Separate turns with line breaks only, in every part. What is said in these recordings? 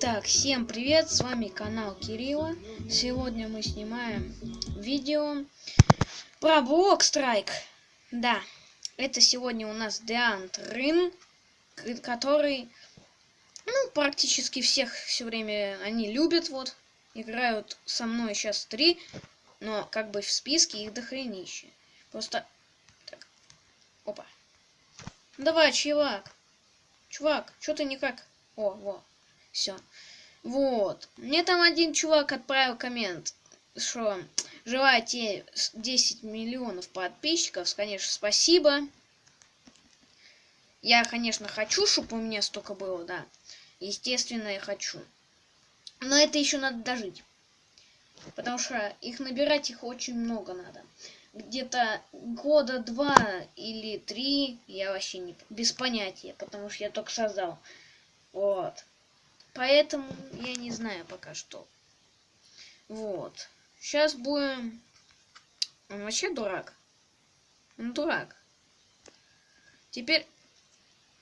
Так, всем привет, с вами канал Кирилла. Сегодня мы снимаем видео про блок страйк. Да, это сегодня у нас Деант Рын, который, ну, практически всех все время они любят, вот. Играют со мной сейчас три, но как бы в списке их дохренище. Просто... Так. Опа. Давай, чувак. Чувак, что ты никак... О, вот. Все. Вот. Мне там один чувак отправил коммент, что желаете 10 миллионов подписчиков. Конечно, спасибо. Я, конечно, хочу, чтобы у меня столько было, да. Естественно, я хочу. Но это еще надо дожить. Потому что их набирать их очень много надо. Где-то года два или три, я вообще не без понятия, потому что я только создал. Вот. Поэтому я не знаю пока что. Вот. Сейчас будем... Он вообще дурак. Он дурак. Теперь...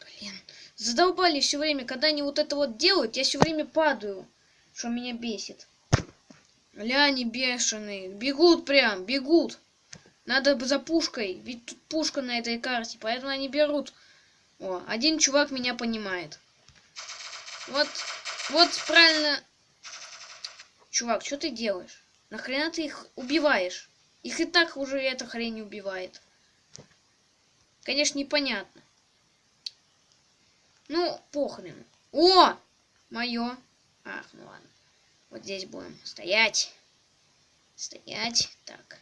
Блин. Задолбали все время. Когда они вот это вот делают, я все время падаю. Что меня бесит. Ля, они бешеные. Бегут прям, бегут. Надо за пушкой. Ведь тут пушка на этой карте. Поэтому они берут. О, один чувак меня понимает. Вот вот правильно. Чувак, что ты делаешь? Нахрена ты их убиваешь? Их и так уже эта хрень убивает. Конечно, непонятно. Ну, похрен. О! Мое. Ах, ну ладно. Вот здесь будем стоять. Стоять. Так.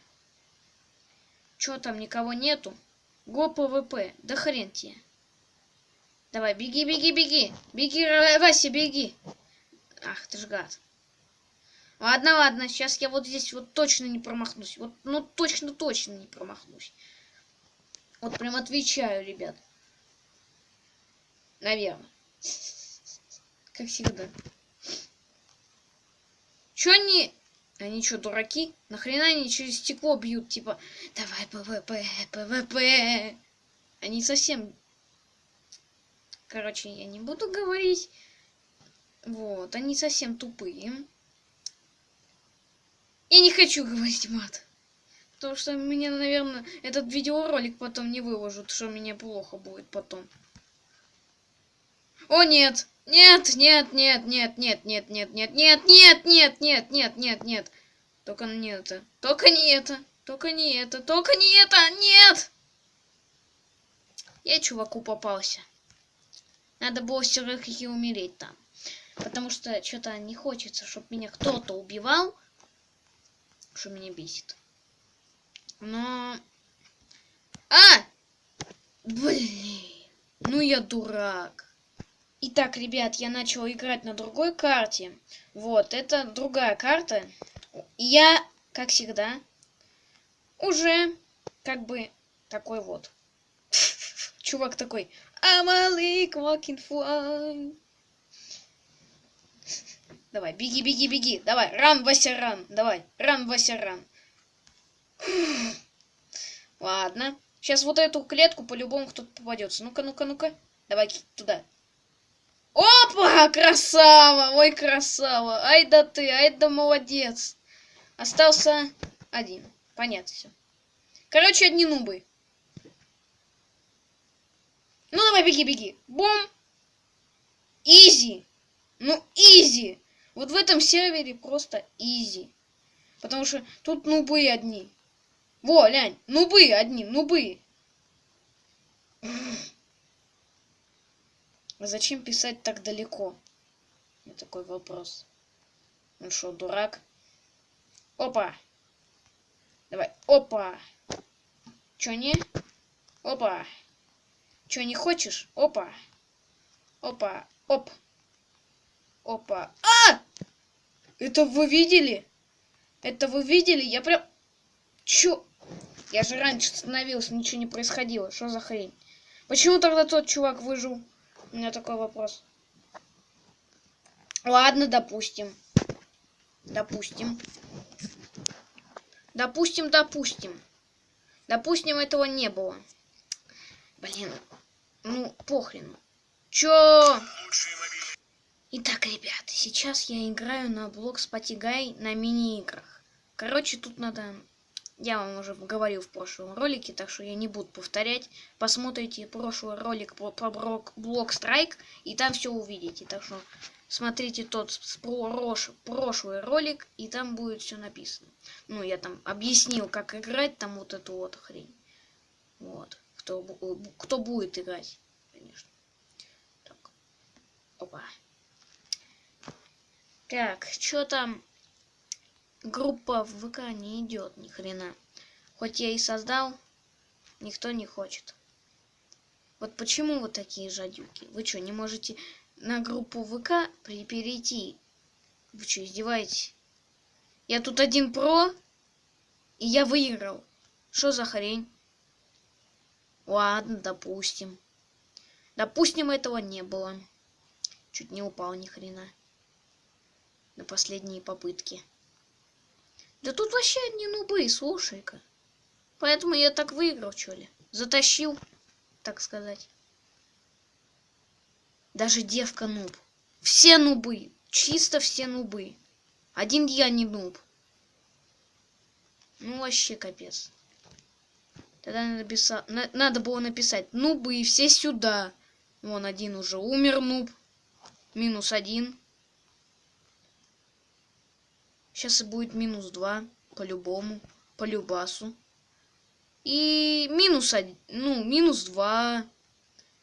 Чё там, никого нету? Go PvP. Да хрен тебе. Давай, беги, беги, беги. Беги, Вася, беги. Ах, ты ж гад. Ладно, ладно, сейчас я вот здесь вот точно не промахнусь. Вот, ну, точно-точно не промахнусь. Вот прям отвечаю, ребят. Наверное. Как всегда. Чё они... Они что, дураки? Нахрена они через стекло бьют? Типа, давай PvP, PvP. Они совсем Короче, я не буду говорить. Вот, они совсем тупые. Я не хочу говорить мат. Потому что меня, наверное, этот видеоролик потом не выложат, что мне плохо будет потом. О, нет! Нет, нет, нет, нет, нет, нет, нет, нет, нет, нет, нет, нет, нет, нет, нет. Только не это. Только не это. Только не это. Только не это. Нет! Я чуваку попался. Надо было все-таки умереть там. Потому что что-то не хочется, чтобы меня кто-то убивал. Что меня бесит. Но... А! Блин. Ну я дурак. Итак, ребят, я начал играть на другой карте. Вот, это другая карта. Я, как всегда, уже как бы такой вот. Чувак такой, I'm a walking fly. Давай, беги, беги, беги. Давай, ран, Вася, ран. Давай, ран, Вася, ран. Ладно. Сейчас вот эту клетку по-любому кто-то попадется. Ну-ка, ну-ка, ну-ка. Давай туда. Опа! Красава! Ой, красава! Ай да ты, ай да молодец. Остался один. Понятно все. Короче, одни нубы. Ну давай, беги, беги. Бум. Easy. Ну, easy. Вот в этом сервере просто easy. Потому что тут нубы одни. Во, глянь, нубы одни, нубы. А зачем писать так далеко? У такой вопрос. Ну что, дурак? Опа. Давай, опа. Чё не? Опа. Чё, не хочешь? Опа. Опа. Оп. Опа. А! Это вы видели? Это вы видели? Я прям... Чё? Я же раньше становился, ничего не происходило. Что за хрень? Почему тогда тот чувак выжил? У меня такой вопрос. Ладно, допустим. Допустим. Допустим, допустим. Допустим, этого не было. Блин, ну, похрен. Чё? Итак, ребят, сейчас я играю на блок Спатигай на мини-играх. Короче, тут надо... Я вам уже говорил в прошлом ролике, так что я не буду повторять. Посмотрите прошлый ролик про, про блок, блок Страйк, и там все увидите. Так что смотрите тот прош, прошлый ролик, и там будет все написано. Ну, я там объяснил, как играть там вот эту вот хрень. Вот. Кто, кто будет играть, конечно. Так. Опа. Так, что там? Группа в ВК не идет ни хрена. Хоть я и создал, никто не хочет. Вот почему вы такие жадюки? Вы что, не можете на группу ВК перейти? Вы что, издеваетесь? Я тут один про, и я выиграл. Что за хрень? Ладно, допустим. Допустим, этого не было. Чуть не упал ни хрена на последние попытки. Да тут вообще одни нубы, слушай-ка. Поэтому я так выиграл, что ли. Затащил, так сказать. Даже девка нуб. Все нубы. Чисто все нубы. Один я не нуб. Ну, вообще капец. Тогда надо, писать, на, надо было написать нубы, все сюда. Вон один уже умер нуб. Минус один. Сейчас и будет минус 2, по-любому, по любасу. И минус 1, ну, минус 2.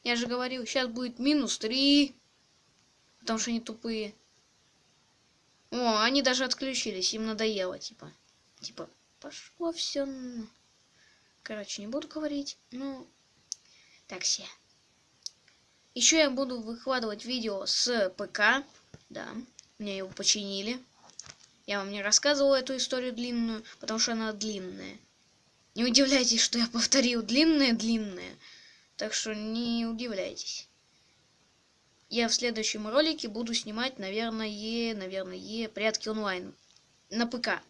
Я же говорил, сейчас будет минус 3. Потому что они тупые. О, они даже отключились, им надоело, типа. Типа, пошло все. Короче, не буду говорить, ну, так все. Еще я буду выкладывать видео с ПК, да, мне его починили. Я вам не рассказывал эту историю длинную, потому что она длинная. Не удивляйтесь, что я повторил длинное-длинное. Так что не удивляйтесь. Я в следующем ролике буду снимать, наверное, наверное, прятки онлайн. На ПК.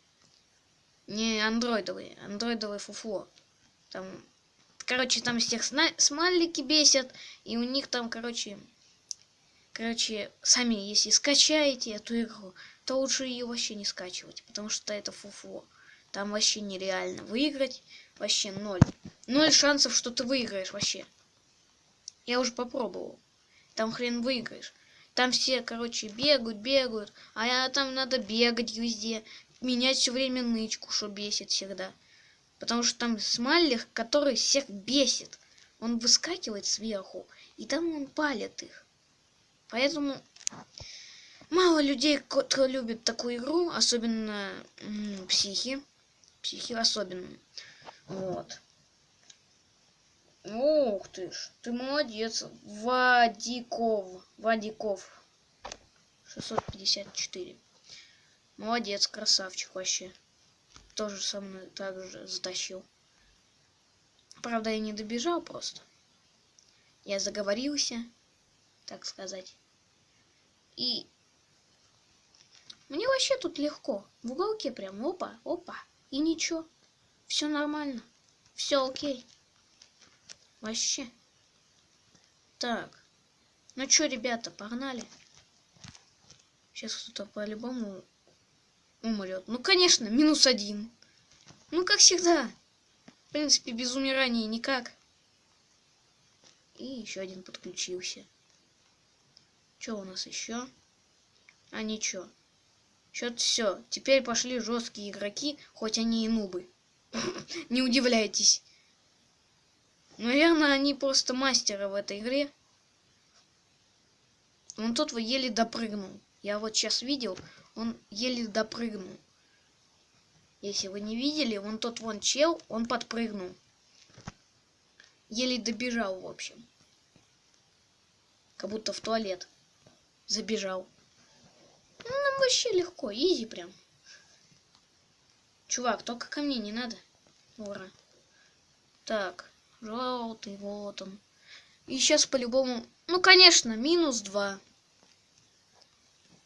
Не андроидовые, андроидовые фуфло. Там, короче, там всех смайлики бесят, и у них там, короче, короче, сами, если скачаете эту игру, то лучше ее вообще не скачивать, потому что это фуфло. Там вообще нереально выиграть, вообще ноль. Ноль шансов, что ты выиграешь вообще. Я уже попробовал. Там хрен выиграешь. Там все, короче, бегают, бегают, а я, там надо бегать везде, менять все время нычку, что бесит всегда. Потому что там смайлер, который всех бесит. Он выскакивает сверху, и там он палит их. Поэтому Мало людей, кто любит такую игру, особенно психи. Психи особенно. Вот. Ух ты ж, ты молодец. Вадиков. Вадиков. 654. Молодец, красавчик вообще. Тоже со мной так же затащил. Правда, я не добежал просто. Я заговорился, так сказать. И мне вообще тут легко. В уголке прям опа, опа. И ничего. Все нормально. Все окей. Вообще. Так. Ну что, ребята, погнали. Сейчас кто-то по-любому умрет. Ну, конечно, минус один. Ну, как всегда. В принципе, без умирания никак. И еще один подключился. Что у нас еще? А ничего. Что-то все. Теперь пошли жесткие игроки, хоть они и нубы. Не удивляйтесь. Наверное, они просто мастеры в этой игре. Он тот еле допрыгнул. Я вот сейчас видел, он еле допрыгнул. Если вы не видели, он тот вон чел, он подпрыгнул. Еле добежал, в общем. Как будто в туалет забежал. Ну, нам вообще легко, изи прям. Чувак, только ко мне не надо. Ура. Так, желтый, вот он. И сейчас по-любому... Ну, конечно, минус два.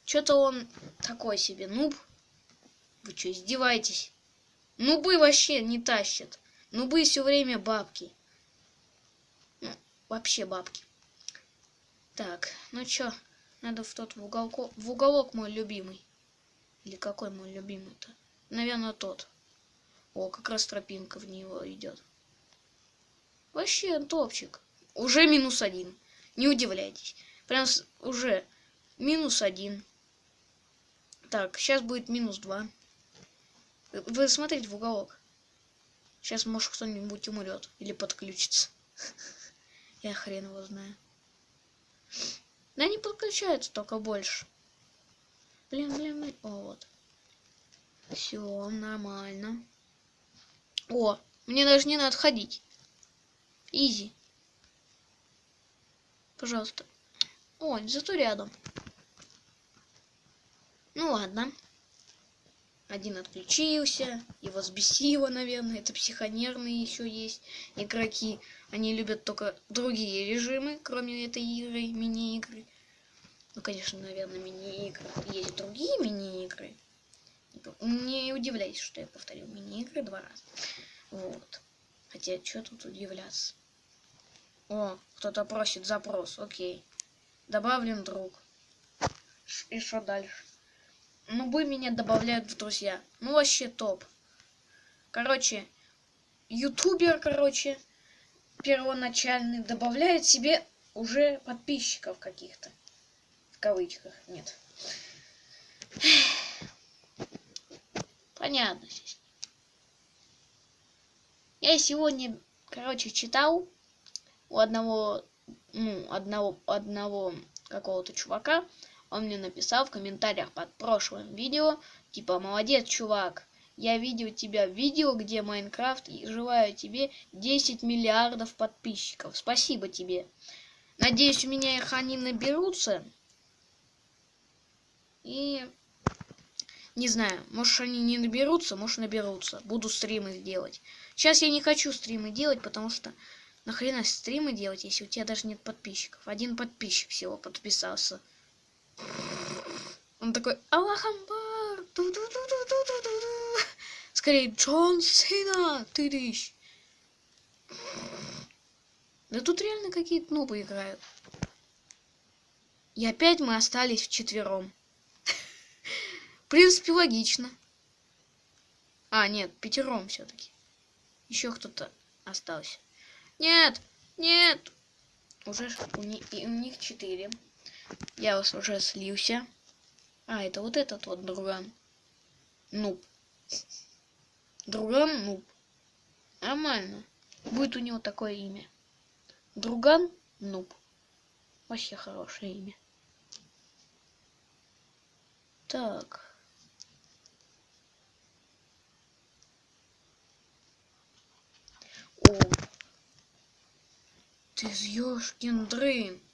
Что-то он такой себе нуб. Вы что, издеваетесь? Нубы вообще не тащат. Нубы все время бабки. Ну, вообще бабки. Так, ну чё, Надо в тот в, уголко, в уголок мой любимый. Или какой мой любимый-то? Наверное, тот. О, как раз тропинка в него идет. Вообще топчик. Уже минус один. Не удивляйтесь. Прям уже минус один. Так, сейчас будет минус два. Вы смотрите в уголок. Сейчас, может, кто-нибудь умрет или подключится. Я хрен его знаю. Да не подключается только больше. Блин, блин, блин. О, вот. Все, нормально. О, мне даже не надо ходить. Изи. Пожалуйста. О, зато рядом. Ну ладно. Один отключился, его взбесило, наверное. Это психонерные еще есть игроки. Они любят только другие режимы, кроме этой игры, мини-игры. Ну, конечно, наверное, мини-игры. Есть другие мини-игры. Не удивляйтесь, что я повторил мини-игры два раза. Вот. Хотя, что тут удивляться? О, кто-то просит запрос. Окей. Добавлен друг. И что дальше? Ну, вы меня добавляют в друзья. Ну, вообще топ. Короче, ютубер, короче, первоначальный добавляет себе уже подписчиков каких-то. В кавычках, нет. Понятно. Я сегодня, короче, читал у одного, ну, одного, одного какого-то чувака, он мне написал в комментариях под прошлым видео, типа, молодец, чувак, я видел тебя в видео, где Майнкрафт, и желаю тебе 10 миллиардов подписчиков. Спасибо тебе. Надеюсь, у меня их они наберутся. И не знаю, может они не наберутся, может наберутся. Буду стримы делать. Сейчас я не хочу стримы делать, потому что нахрена стримы делать, если у тебя даже нет подписчиков. Один подписчик всего подписался. Он такой, Аллах Амбар! Скорее, Джон Сина! Ты речь. Да тут реально какие-то нубы играют. И опять мы остались вчетвером. В принципе, логично. А, нет, пятером все-таки. Еще кто-то остался. Нет, нет. Уже у, них, у них четыре. Я вас уже слился. А, это вот этот вот друган. Нуб. Друган нуб. Нормально. Будет у него такое имя. Друган нуб. Вообще хорошее имя. Так. О. Ты ёшкин дрын.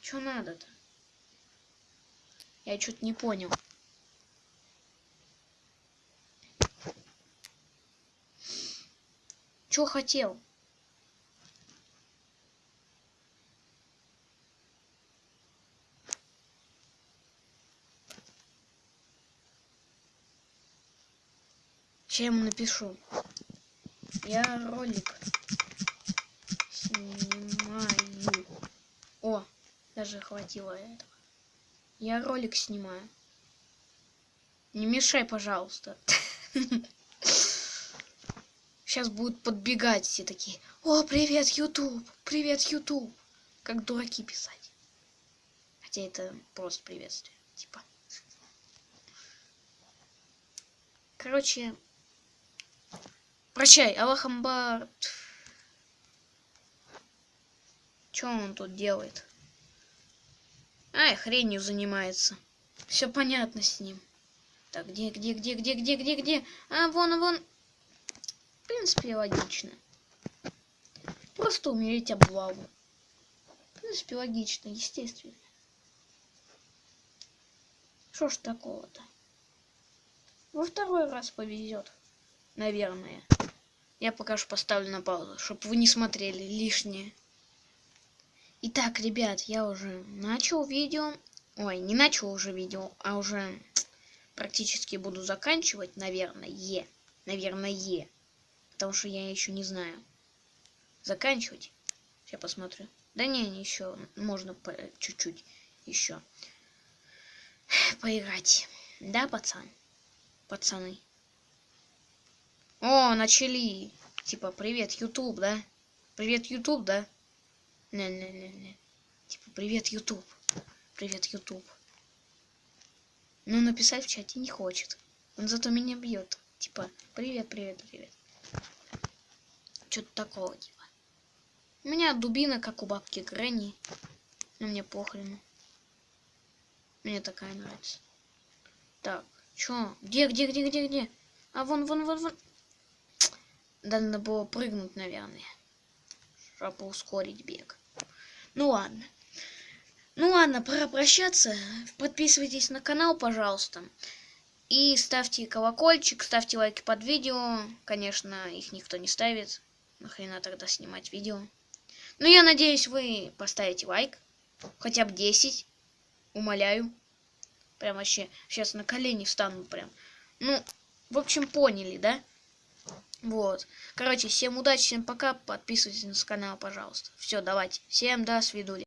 Что надо-то? Я что-то не понял. Что хотел? Сейчас ему напишу. Я ролик снимаю. О, даже хватило этого. Я ролик снимаю. Не мешай, пожалуйста. Сейчас будут подбегать все такие. О, привет, YouTube! Привет, YouTube! Как дураки писать. Хотя это просто приветствие. Типа. Короче. Прощай, Аллахамбар. Что он тут делает? Ай, хренью занимается. Все понятно с ним. Так, где, где, где, где, где, где, где? А, вон, вон. В принципе, логично. Просто умереть облаву. В принципе, логично, естественно. Что ж такого-то? Во второй раз повезет. Наверное. Я пока что поставлю на паузу, чтобы вы не смотрели лишнее. Итак, ребят, я уже начал видео. Ой, не начал уже видео, а уже практически буду заканчивать, наверное. Наверное. Потому что я еще не знаю. Заканчивать. Сейчас посмотрю. Да не еще. Можно чуть-чуть еще поиграть. Да, пацан? Пацаны. О, начали. Типа, привет, YouTube, да? Привет, YouTube, да? Не-не-не-не. Типа, привет, YouTube. Привет, YouTube. Ну, написать в чате не хочет. Он зато меня бьет. Типа, привет, привет, привет. Что-то такого, типа. У меня дубина, как у бабки Гренни. Но мне похрен. Мне такая нравится. Так, чё? Где, где, где, где, где? А вон, вон, вон, вон. Надо было прыгнуть, наверное. Чтобы ускорить бег. Ну ладно. Ну ладно, пора прощаться. Подписывайтесь на канал, пожалуйста. И ставьте колокольчик, ставьте лайки под видео. Конечно, их никто не ставит. Нахрена тогда снимать видео. Ну, я надеюсь, вы поставите лайк. Хотя бы 10. Умоляю. Прям вообще сейчас на колени встану прям. Ну, в общем, поняли, да? Вот. Короче, всем удачи, всем пока. Подписывайтесь на канал, пожалуйста. Все, давайте. Всем до свидания.